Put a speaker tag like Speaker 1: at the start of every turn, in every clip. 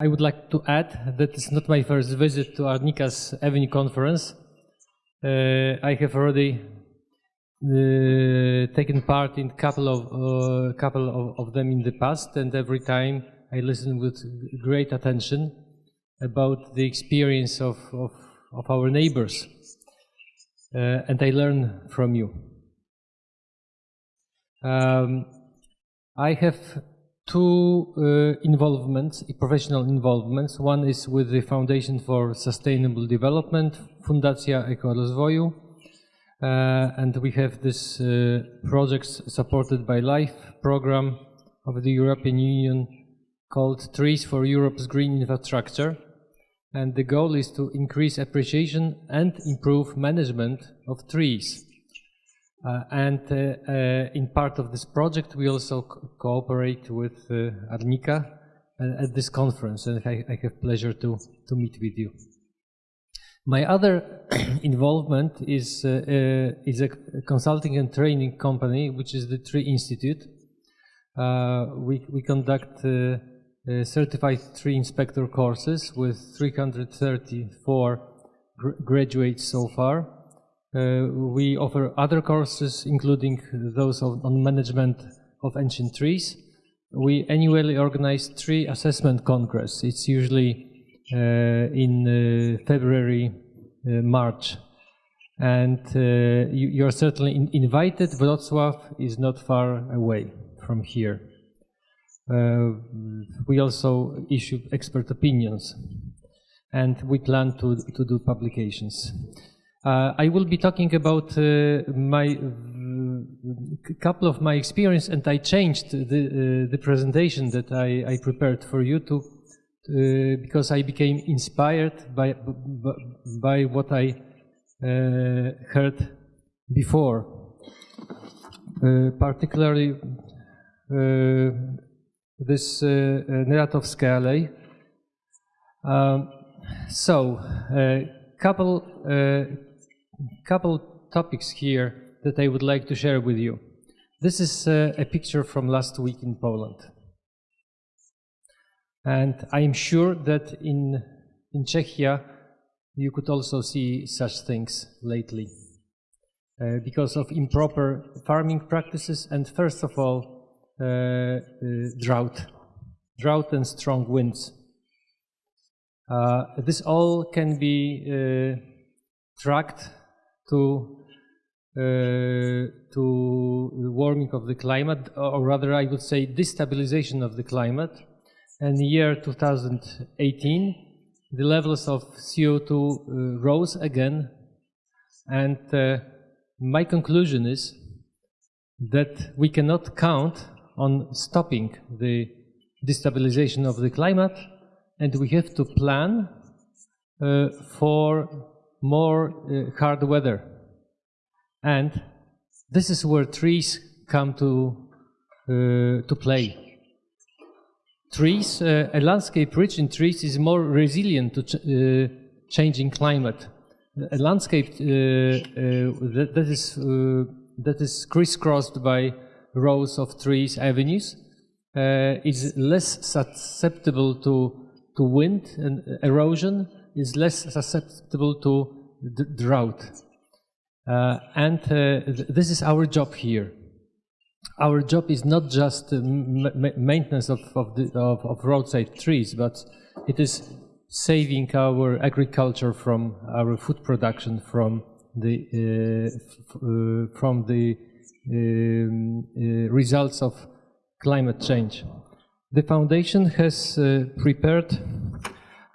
Speaker 1: I would like to add that it's not my first visit to Arnika's Avenue conference. Uh, I have already uh, taken part in couple of uh, couple of, of, them in the past, and every time I listen with great attention about the experience of of, of our neighbors, uh, and I learn from you. Um, I have two uh, involvements, professional involvements. One is with the Foundation for Sustainable Development, Fundacja Ekorozwoju, uh, and we have this uh, supported by LIFE program of the European Union called Trees for Europe's Green Infrastructure. And the goal is to increase appreciation and improve management of trees. Uh, and uh, uh, in part of this project, we also co cooperate with uh, Arnika uh, at this conference, and I, I, have pleasure to, to meet with you. My other involvement is, uh, is a consulting and training company, which is the Tree Institute. we, we conduct certified tree inspector courses with 334 gr graduates so far. Uh, we offer other courses, including those of, on management of ancient trees. We annually organize tree assessment congress. It's usually uh, in uh, February, March. And you, you, are certainly in invited. Wrocław is not far away from here. Uh, we also issue expert opinions and we plan to, to do publications. Uh, I will be talking about uh, my uh, couple of my experience, and I changed the uh, the presentation that I, I, prepared for you to uh, because I became inspired by by what I uh, heard before, particularly this uh, Alley. Um, so, a couple couple topics here that I would like to share with you. This is uh, a picture from last week in Poland. And I am sure that in, in Czechia you could also see such things lately. Uh, because of improper farming practices and first of all, uh, uh drought. Drought and strong winds. Uh, this all can be uh, tracked to uh, to warming of the climate, or rather I would say destabilization of the climate. And the year 2018, the levels of CO2 uh, rose again. And uh, my conclusion is that we cannot count on stopping the destabilization of the climate, and we have to plan uh, for more uh, hard weather. And this is where trees come to, uh, to play. Trees, uh, a landscape rich in trees is more resilient to ch uh, changing climate. A landscape uh, uh, that, that, is, that is crisscrossed by rows of trees, avenues, is less susceptible to, to wind and erosion is less susceptible to drought. Uh, and uh, th this is our job here. Our job is not just maintenance of, of, the, of, of, roadside trees, but it is saving our agriculture from our food production from the, uh, uh, from the um, uh, results of climate change. The foundation has prepared uh,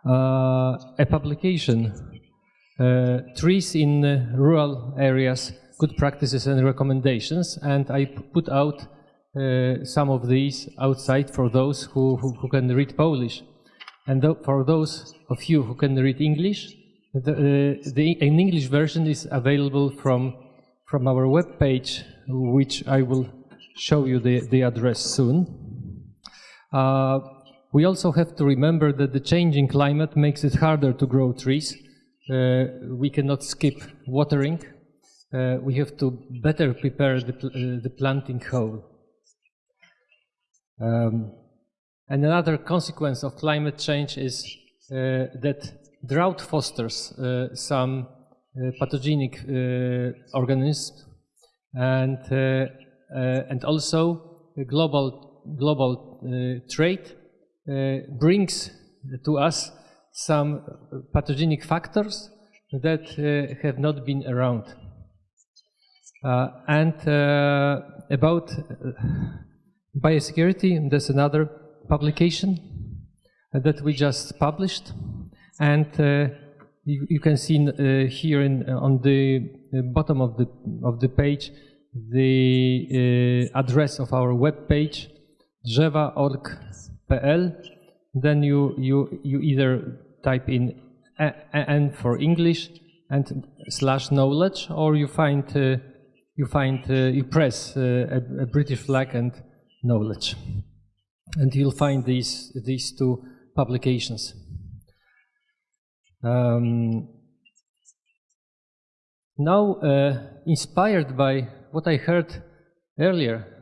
Speaker 1: a publication, uh, Trees in Rural Areas, Good Practices and Recommendations, and I put out uh, some of these outside for those who, who, who can read Polish. And th for those of you who can read English, the, uh, the, an English version is available from, from our web page, which I will show you the, the address soon. Uh, we also have to remember that the changing climate makes it harder to grow trees. Uh, we cannot skip watering. Uh, we have to better prepare the, pl uh, the planting hole. Um, And another consequence of climate change is uh, that drought fosters uh, some uh, pathogenic organisms and, and also global, global trade Uh, brings to us some pathogenic factors that uh, have not been around. Uh, and uh, about uh, biosecurity, there's another publication that we just published. And uh, you, you, can see here in, on the bottom of the, of the page the address of our web page, drzewa.org.pl. Then you, you, you either type in N for English and slash knowledge, or you find uh, you find uh, you press uh, a, a, British flag and knowledge, and you'll find these these two publications. Um, now, uh, inspired by what I heard earlier,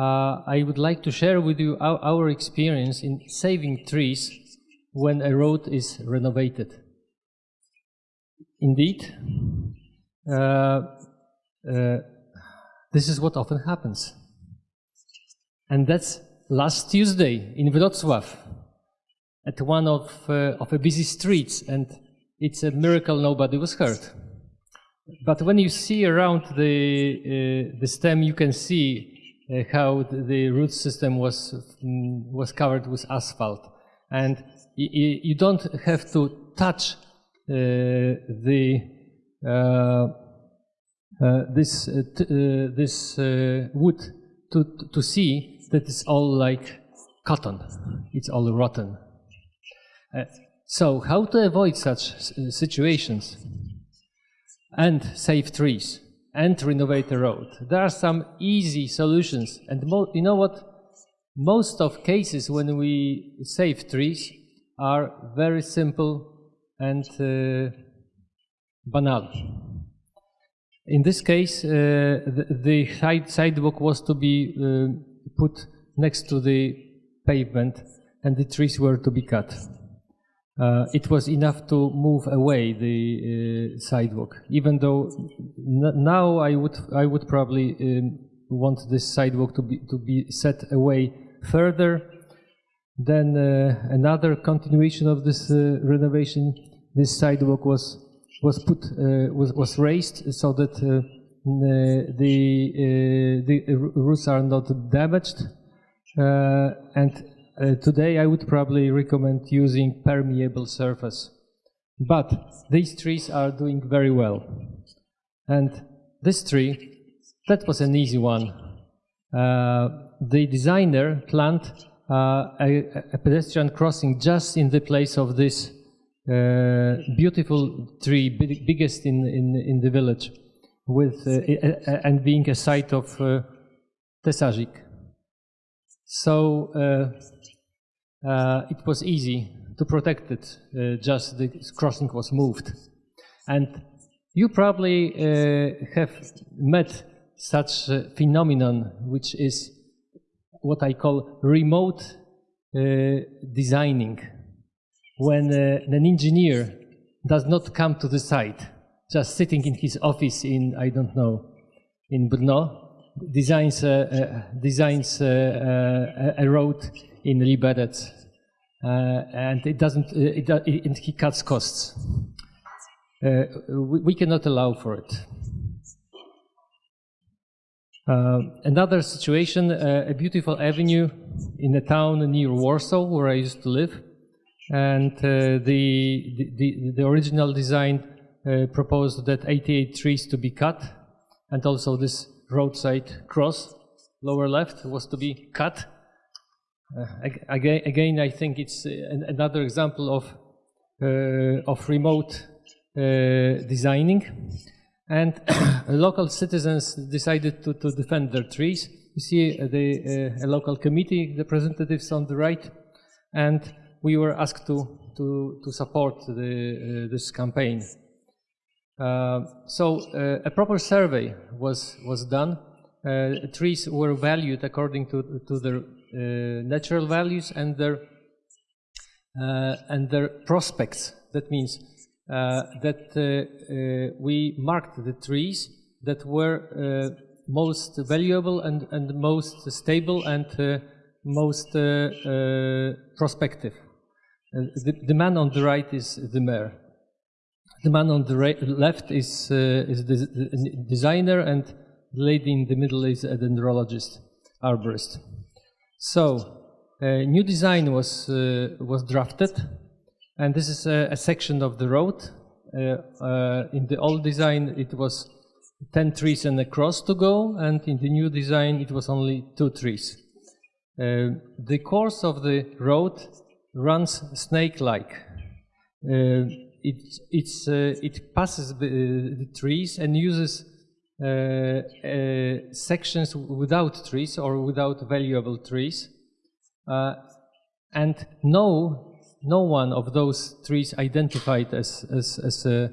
Speaker 1: uh, I would like to share with you our, our experience in saving trees when a road is renovated. Indeed, uh, uh, this is what often happens. And that's last Tuesday in Wrocław, at one of, uh, of a busy streets, and it's a miracle nobody was hurt. But when you see around the, uh, the stem, you can see how the, root system was, um, was covered with asphalt. And you don't have to touch uh, the uh, uh, this this wood to to see that it's all like cotton. It's all rotten. so how to avoid such situations and save trees and renovate the road? There are some easy solutions, and you know what? Most of cases when we save trees, are very simple and uh, banal. In this case, uh, the, the side sidewalk was to be uh, put next to the pavement and the trees were to be cut. Uh, it was enough to move away the uh, sidewalk. Even though now I would I would probably um, want this sidewalk to be to be set away further then uh, another continuation of this uh, renovation, this sidewalk was was put uh, was was raised so that the the roofs are not damaged, and today I would probably recommend using permeable surface. But these trees are doing very well. And this tree, that was an easy one. Uh, the designer planned uh, a, a, pedestrian crossing just in the place of this uh, beautiful tree, big, biggest in, in, in the village, with uh, and being a site of uh, tesařík. So it was easy to protect it, just the crossing was moved. And you probably have met such a phenomenon, which is what I call remote uh, designing. When uh, an engineer does not come to the site, just sitting in his office in, I don't know, in Brno, designs, uh, uh designs uh, uh, a road in Liberec, and it doesn't, it, it, he cuts costs. We, we cannot allow for it. Uh, another situation, uh, a beautiful avenue in a town near Warsaw, where I used to live, and uh, the, the, the original design uh, proposed that 88 trees to be cut, and also this roadside cross, lower left, was to be cut. Uh, again, again, I think it's uh, another example of of remote designing and local citizens decided to, to defend their trees. You see uh, the uh, local committee the representatives on the right, and we were asked to, to, to support the, uh, this campaign. Uh, so uh, a proper survey was, was done. Uh, trees were valued according to, to their Uh, natural values and their uh, and their prospects. That means uh, that we marked the trees that were most valuable and, and most stable and uh, most uh, uh, prospective. The, the, man on the right is the mayor. The man on the left is, is the, the designer and the lady in the middle is a dendrologist, arborist. So, a new design was, was drafted and this is a, a section of the road. in the old design it was 10 trees and a cross to go, and in the new design it was only two trees. Uh, the course of the road runs snake-like. Uh, it, uh, it passes the, the, trees and uses uh, uh, sections without trees or without valuable trees. Uh, and no, no one of those trees identified as, as, as a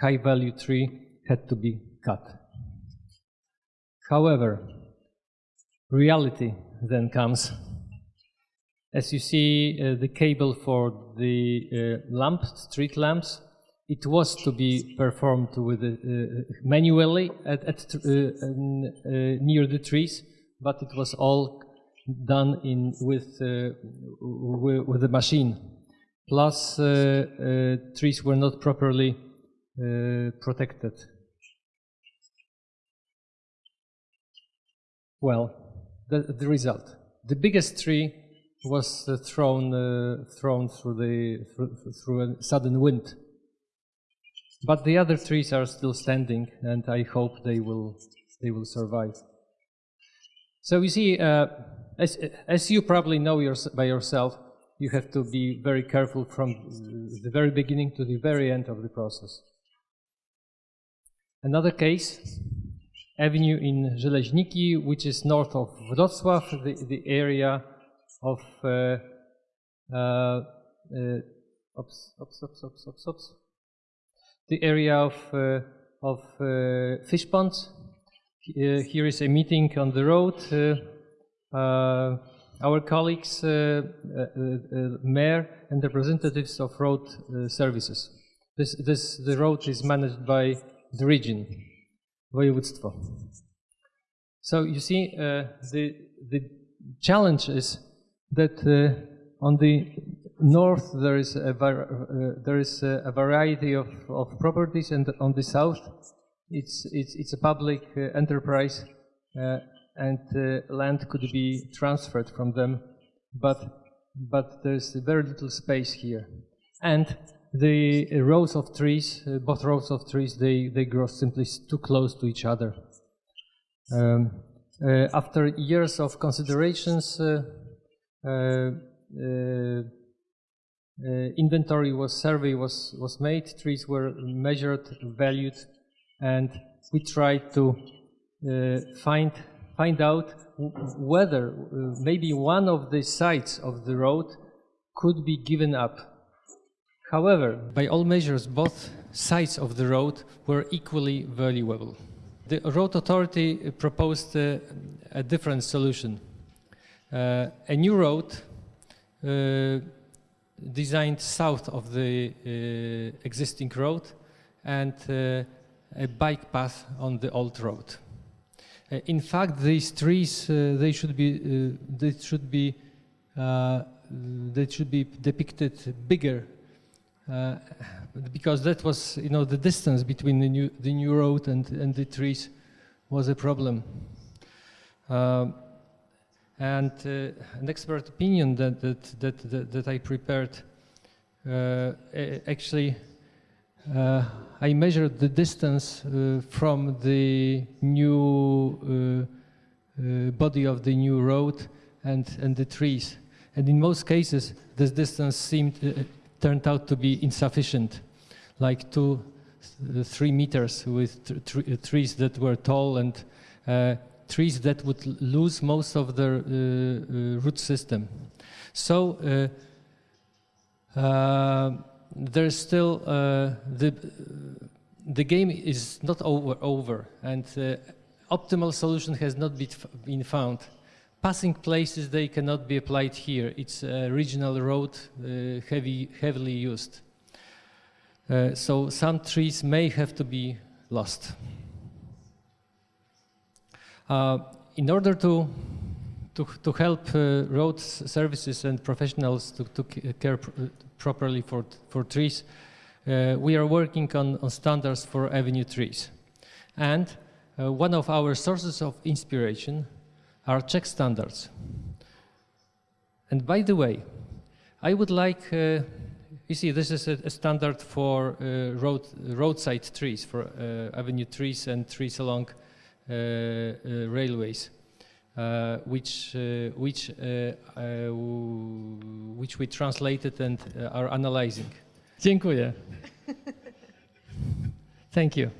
Speaker 1: high value tree had to be cut. However, reality then comes. As you see uh, the cable for the uh, lamp, street lamps, it was to be performed with uh, manually at, at uh, uh, near the trees, but it was all done in with uh, with the machine. Plus, trees were not properly protected. Well, the, the result. The biggest tree was uh, thrown, uh, thrown through, the, through, through a sudden wind. But the other trees are still standing, and I hope they will, they will survive. So you see, uh, as, as you probably know your, by yourself, you have to be very careful from the very beginning to the very end of the process. Another case avenue in Żeleźniki, which is north of Wrocław, the, the area of uh, uh, uh, oops, oops, oops, oops, oops, oops. The area of uh, of uh, fish ponds. Uh, here is a meeting on the road. our colleagues, mayor and representatives of road services. This, this, the road is managed by the region województwo. So you see, uh, the, the challenge is that uh, on the north there is a, uh, there is a variety of, of properties, and on the south it's, it's, it's a public uh, enterprise uh, and land could be transferred from them, but, but there's very little space here. And the rows of trees, both rows of trees, they, they grow simply too close to each other. Um, uh, after years of considerations, uh, uh inventory was survey was was made, trees were measured, valued, and we tried to find find out whether maybe one of the sides of the road could be given up However, by all measures, both sides of the road were equally valuable. The road authority proposed uh, a different solution. Uh, a new road uh, designed south of the uh, existing road and uh, a bike path on the old road. Uh, in fact, these trees, they should be, they should be, they should be depicted bigger uh, because that was, you know, the distance between the new, the new road and, and the trees was a problem. Uh, and uh, an expert opinion that, that, that, that, that I prepared, uh, actually, uh, I measured the distance uh, from the new body of the new road and, and the trees. And in most cases, this distance seemed turned out to be insufficient, like two, three meters with trees that were tall and uh, trees that would lose most of their uh, uh root system. So uh, uh, there's still the the game is not over over and optimal solution has not been found passing places they cannot be applied here. It's a regional road, uh, heavy, heavily used. Uh, so some trees may have to be lost. Uh, in order to to, to help uh, road services and professionals to, to care pr properly for, for trees, uh, we are working on, on standards for avenue trees. And uh, one of our sources of inspiration are Czech standards. And by the way, I would like, uh, you see, this is a, a standard for uh, road, roadside trees, for uh, avenue trees and trees along railways. Uh, which uh, which uh, which we translated and are analyzing. Dziękuję. Thank you.